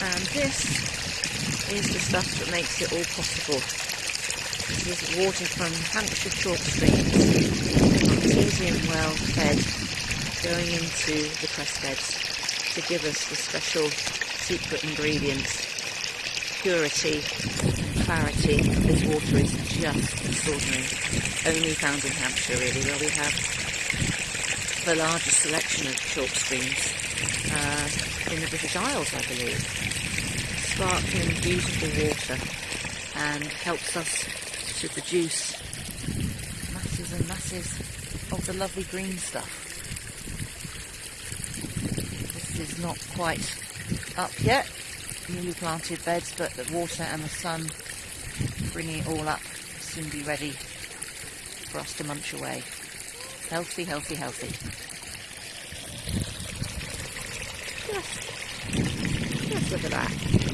And this is the stuff that makes it all possible. This is water from Hampshire chalk streams, artesian well fed, going into the cress beds to give us the special secret ingredients, purity and clarity. This water is just extraordinary. Only found in Hampshire really, where we have the largest selection of chalk streams in the British Isles, I believe. Sparkling, beautiful water and helps us to produce masses and masses of the lovely green stuff. This is not quite up yet, newly planted beds, but the water and the sun bringing it all up soon be ready for us to munch away. Healthy, healthy, healthy. Just, just look at that.